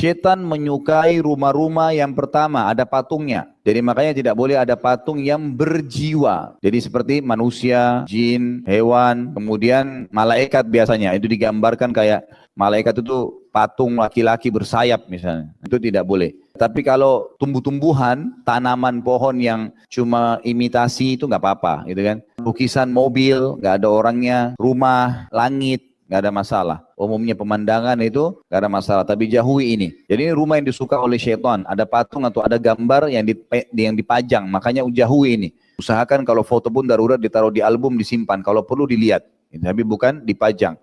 Setan menyukai rumah-rumah yang pertama ada patungnya. Jadi makanya tidak boleh ada patung yang berjiwa. Jadi seperti manusia, jin, hewan, kemudian malaikat biasanya. Itu digambarkan kayak malaikat itu patung laki-laki bersayap misalnya. Itu tidak boleh. Tapi kalau tumbuh-tumbuhan, tanaman pohon yang cuma imitasi itu nggak apa-apa, gitu kan. Lukisan mobil, nggak ada orangnya, rumah, langit, nggak ada masalah. Umumnya pemandangan itu nggak ada masalah, tapi jauhi ini. Jadi ini rumah yang disuka oleh syaitan, ada patung atau ada gambar yang yang dipajang, makanya jauhi ini. Usahakan kalau foto pun darurat ditaruh di album disimpan, kalau perlu dilihat, tapi bukan dipajang.